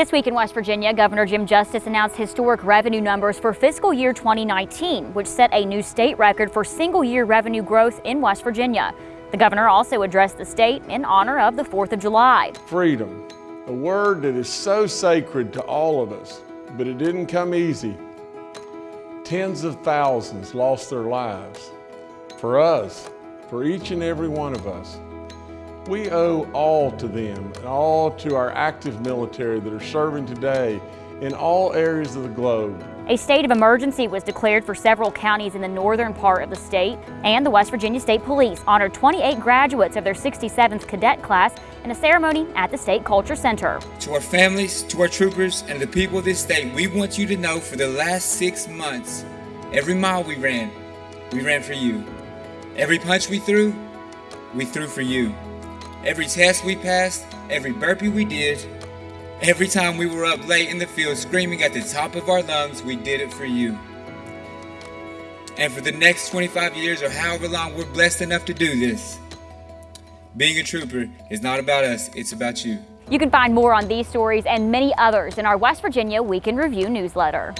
This week in West Virginia, Governor Jim Justice announced historic revenue numbers for fiscal year 2019, which set a new state record for single year revenue growth in West Virginia. The governor also addressed the state in honor of the 4th of July. Freedom, a word that is so sacred to all of us, but it didn't come easy. Tens of thousands lost their lives. For us, for each and every one of us, we owe all to them and all to our active military that are serving today in all areas of the globe. A state of emergency was declared for several counties in the northern part of the state, and the West Virginia State Police honored 28 graduates of their 67th cadet class in a ceremony at the State Culture Center. To our families, to our troopers, and the people of this state, we want you to know for the last six months, every mile we ran, we ran for you. Every punch we threw, we threw for you. Every test we passed, every burpee we did, Every time we were up late in the field screaming at the top of our lungs, we did it for you. And for the next 25 years or however long we're blessed enough to do this, being a trooper is not about us, it's about you. You can find more on these stories and many others in our West Virginia Week in Review newsletter.